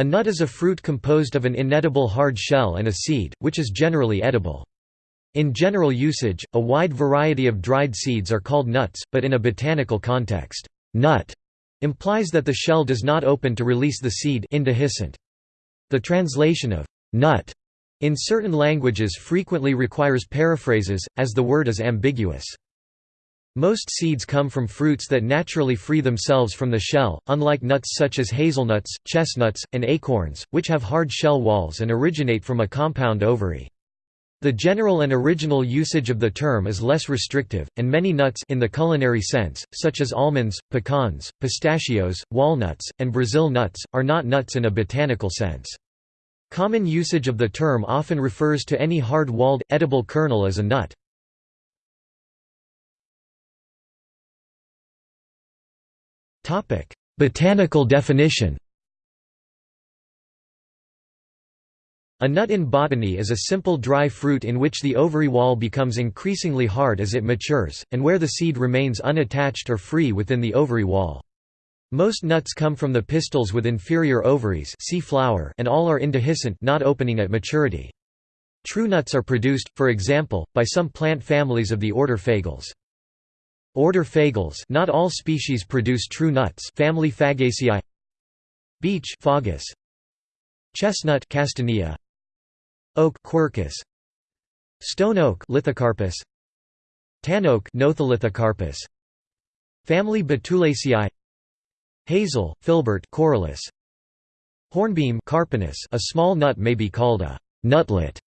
A nut is a fruit composed of an inedible hard shell and a seed, which is generally edible. In general usage, a wide variety of dried seeds are called nuts, but in a botanical context, nut implies that the shell does not open to release the seed. The translation of nut in certain languages frequently requires paraphrases, as the word is ambiguous. Most seeds come from fruits that naturally free themselves from the shell, unlike nuts such as hazelnuts, chestnuts, and acorns, which have hard shell walls and originate from a compound ovary. The general and original usage of the term is less restrictive, and many nuts in the culinary sense, such as almonds, pecans, pistachios, walnuts, and Brazil nuts, are not nuts in a botanical sense. Common usage of the term often refers to any hard-walled, edible kernel as a nut. Botanical definition A nut in botany is a simple dry fruit in which the ovary wall becomes increasingly hard as it matures, and where the seed remains unattached or free within the ovary wall. Most nuts come from the pistils with inferior ovaries see flower and all are indehiscent not opening at maturity. True nuts are produced, for example, by some plant families of the order Fagales. Order Fagales not all species produce true nuts family Fagaceae Beech Fagus. Chestnut Castanea Oak Quercus. Stone oak Lithocarpus. Tan oak Notholithocarpus Family Betulaceae. Hazel, filbert Corylus. Hornbeam Carpinus a small nut may be called a nutlet.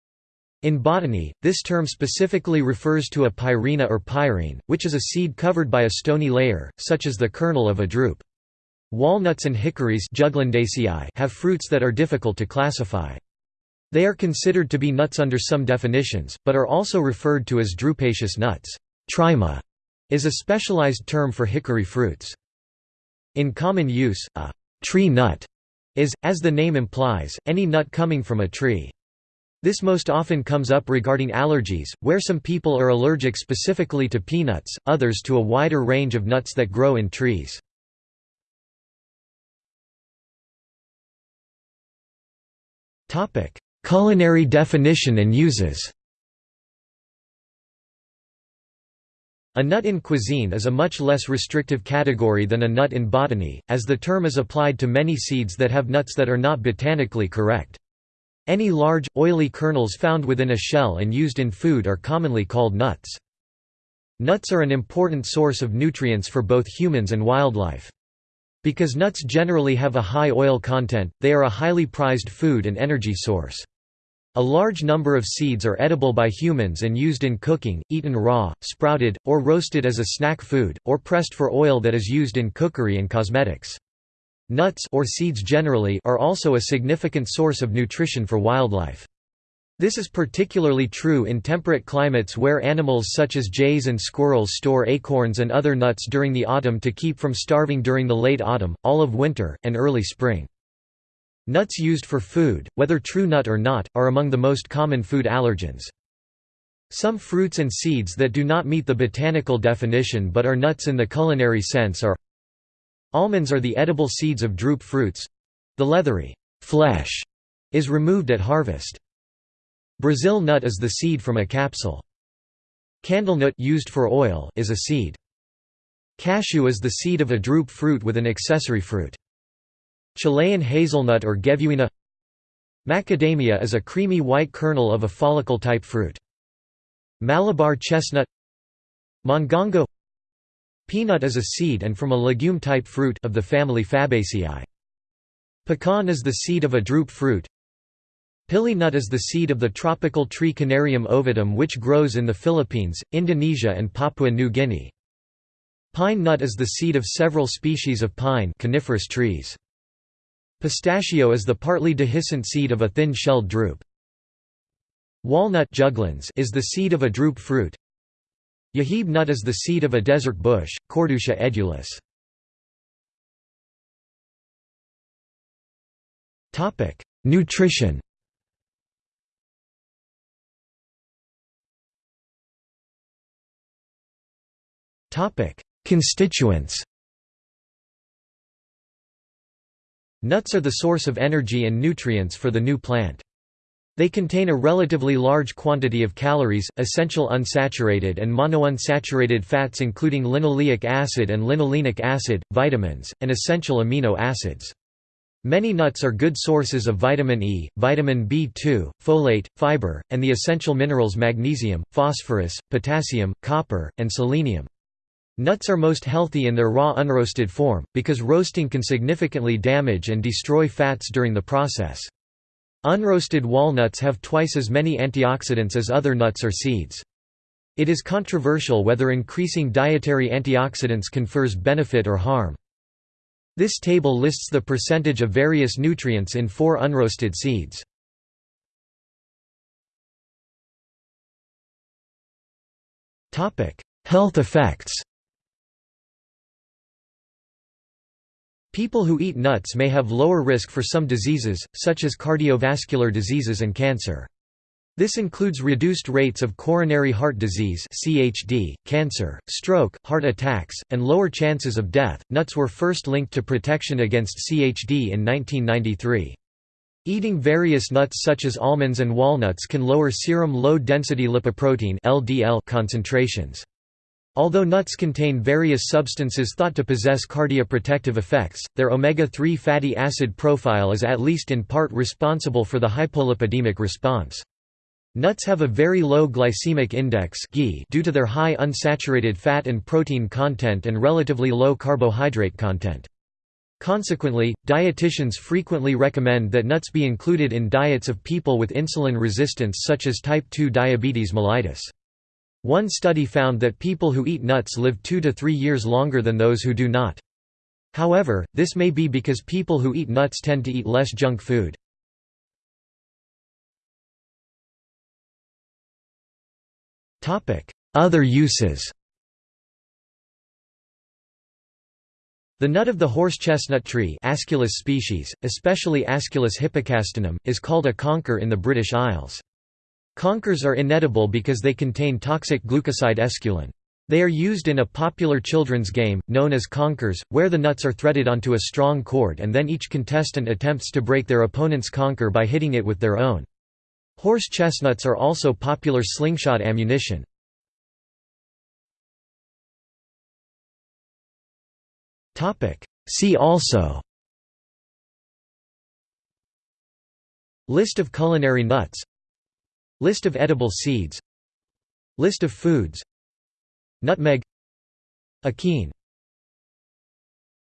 In botany, this term specifically refers to a pyrena or pyrene, which is a seed covered by a stony layer, such as the kernel of a drupe. Walnuts and hickories have fruits that are difficult to classify. They are considered to be nuts under some definitions, but are also referred to as drupaceous nuts. Tryma is a specialized term for hickory fruits. In common use, a tree nut is, as the name implies, any nut coming from a tree. This most often comes up regarding allergies, where some people are allergic specifically to peanuts, others to a wider range of nuts that grow in trees. Culinary definition and uses A nut in cuisine is a much less restrictive category than a nut in botany, as the term is applied to many seeds that have nuts that are not botanically correct. Any large, oily kernels found within a shell and used in food are commonly called nuts. Nuts are an important source of nutrients for both humans and wildlife. Because nuts generally have a high oil content, they are a highly prized food and energy source. A large number of seeds are edible by humans and used in cooking, eaten raw, sprouted, or roasted as a snack food, or pressed for oil that is used in cookery and cosmetics. Nuts or seeds generally are also a significant source of nutrition for wildlife. This is particularly true in temperate climates where animals such as jays and squirrels store acorns and other nuts during the autumn to keep from starving during the late autumn, all of winter, and early spring. Nuts used for food, whether true nut or not, are among the most common food allergens. Some fruits and seeds that do not meet the botanical definition but are nuts in the culinary sense are Almonds are the edible seeds of drupe fruits. The leathery flesh is removed at harvest. Brazil nut is the seed from a capsule. Candlenut used for oil is a seed. Cashew is the seed of a drupe fruit with an accessory fruit. Chilean hazelnut or Gevuina Macadamia is a creamy white kernel of a follicle-type fruit. Malabar chestnut Mongongo Peanut is a seed and from a legume-type fruit of the family Fabaceae. Pecan is the seed of a drupe fruit. Pili nut is the seed of the tropical tree Canarium ovatum which grows in the Philippines, Indonesia and Papua New Guinea. Pine nut is the seed of several species of pine coniferous trees. Pistachio is the partly dehiscent seed of a thin-shelled drupe. Walnut juglans is the seed of a drupe fruit. Yeheb nut is the seed of a desert bush, Cordeauxia edulis. Nutrition Constituents Nuts are the source of energy and nutrients for the new plant. They contain a relatively large quantity of calories, essential unsaturated and monounsaturated fats including linoleic acid and linolenic acid, vitamins, and essential amino acids. Many nuts are good sources of vitamin E, vitamin B2, folate, fiber, and the essential minerals magnesium, phosphorus, potassium, copper, and selenium. Nuts are most healthy in their raw unroasted form, because roasting can significantly damage and destroy fats during the process. Unroasted walnuts have twice as many antioxidants as other nuts or seeds. It is controversial whether increasing dietary antioxidants confers benefit or harm. This table lists the percentage of various nutrients in four unroasted seeds. Health effects People who eat nuts may have lower risk for some diseases, such as cardiovascular diseases and cancer. This includes reduced rates of coronary heart disease (CHD), cancer, stroke, heart attacks, and lower chances of death. Nuts were first linked to protection against CHD in 1993. Eating various nuts such as almonds and walnuts can lower serum low-density lipoprotein (LDL) concentrations. Although nuts contain various substances thought to possess cardioprotective effects, their omega-3 fatty acid profile is at least in part responsible for the hypolipidemic response. Nuts have a very low glycemic index due to their high unsaturated fat and protein content and relatively low carbohydrate content. Consequently, dietitians frequently recommend that nuts be included in diets of people with insulin resistance such as type 2 diabetes mellitus. One study found that people who eat nuts live two to three years longer than those who do not. However, this may be because people who eat nuts tend to eat less junk food. Other uses The nut of the horse chestnut tree Aesculus species, especially Aesculus hippocastanum, is called a conker in the British Isles. Conkers are inedible because they contain toxic glucoside esculin. They are used in a popular children's game, known as conkers, where the nuts are threaded onto a strong cord and then each contestant attempts to break their opponent's conker by hitting it with their own. Horse chestnuts are also popular slingshot ammunition. See also List of culinary nuts List of edible seeds. List of foods. Nutmeg. Achene